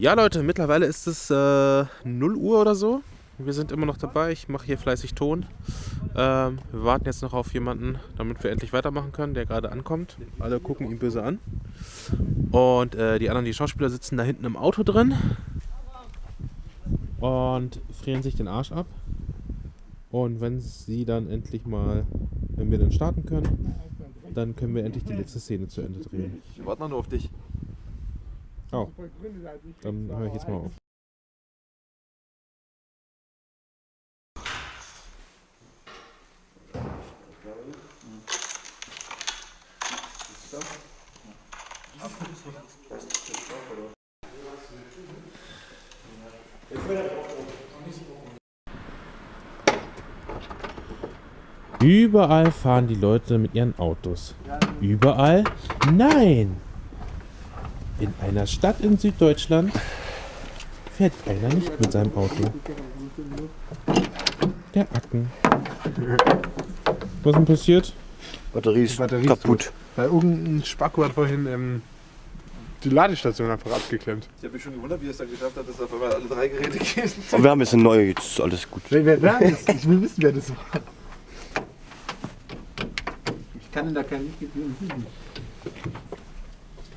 Ja, Leute, mittlerweile ist es äh, 0 Uhr oder so. Wir sind immer noch dabei. Ich mache hier fleißig Ton. Ähm, wir warten jetzt noch auf jemanden, damit wir endlich weitermachen können, der gerade ankommt. Alle gucken ihn böse an. Und äh, die anderen, die Schauspieler, sitzen da hinten im Auto drin und frieren sich den Arsch ab. Und wenn sie dann endlich mal, wenn wir dann starten können, dann können wir endlich die letzte Szene zu Ende drehen. Ich warte noch nur auf dich. Oh, dann höre ich jetzt mal auf. Überall fahren die Leute mit ihren Autos. Überall? Nein! In einer Stadt in Süddeutschland fährt einer nicht mit seinem Auto. Der Acken. Was ist denn passiert? Batterie ist Batterie ist kaputt. Weil irgendein Spacko hat vorhin ähm, die Ladestation einfach abgeklemmt. Ich habe mich schon gewundert, wie es dann geschafft hat, dass auf einmal alle drei Geräte gehen. Aber wir haben jetzt eine neue, jetzt ist alles gut. Wer, wer, wer ist, ich will wissen, wer das war. Ich kann da kein Licht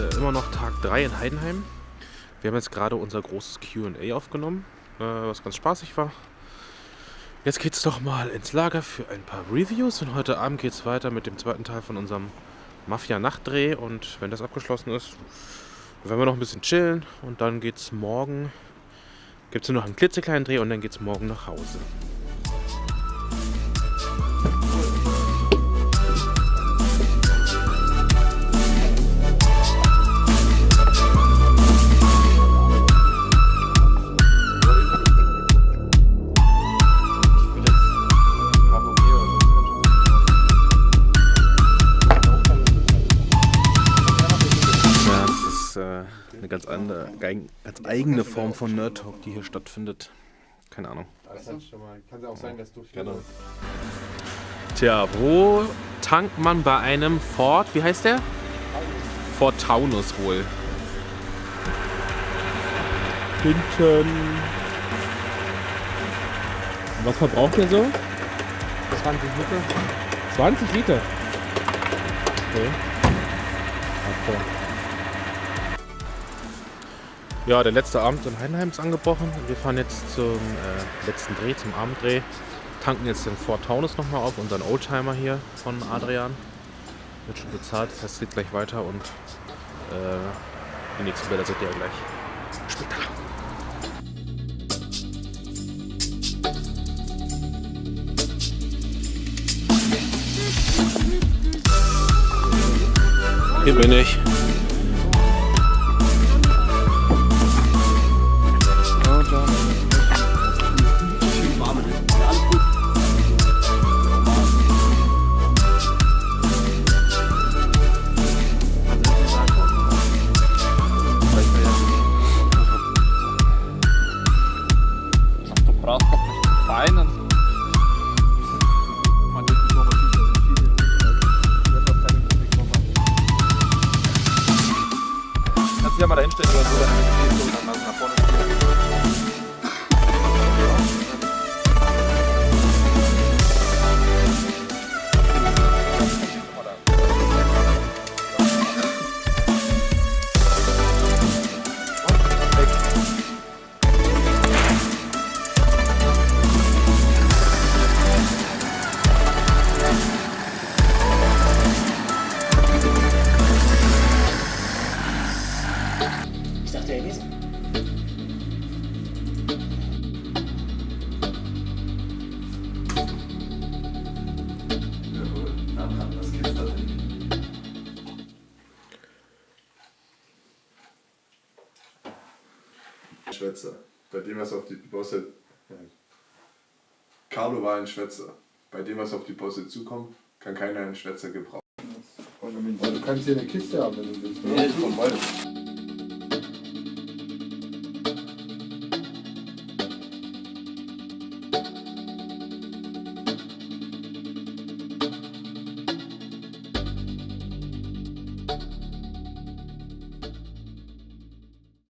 äh, immer noch Tag 3 in Heidenheim. Wir haben jetzt gerade unser großes QA aufgenommen, äh, was ganz spaßig war. Jetzt geht's doch mal ins Lager für ein paar Reviews und heute Abend geht's weiter mit dem zweiten Teil von unserem Mafia-Nachtdreh und wenn das abgeschlossen ist, werden wir noch ein bisschen chillen und dann geht's morgen, gibt's nur noch einen klitzekleinen Dreh und dann geht's morgen nach Hause. Äh, eine ganz, andere, ganz eigene Form von Nerd Talk, die hier stattfindet. Keine Ahnung. Kann ja auch sein, dass du. Genau. Tja, wo tankt man bei einem Ford, wie heißt der? Ford Taunus wohl. Hinten. Was verbraucht der so? 20 Liter. 20 Liter. Okay. Ach, Ja, der letzte Abend in Heidenheim ist angebrochen. Wir fahren jetzt zum äh, letzten Dreh, zum Abenddreh. Tanken jetzt den Ford Taunus nochmal auf, unseren Oldtimer hier von Adrian. Wird schon bezahlt, das heißt, es geht gleich weiter und äh, die nächsten Bilder seht ihr ja gleich später. Hier bin ich. Kannst dich ja Schwätzer. Bei dem, was auf die Bosse. Carlo war ein Schwätzer. Bei dem, was auf die Bosse zukommt, kann keiner einen Schwätzer gebrauchen. Aber du kannst hier eine Kiste haben, wenn du willst. Nee, ich.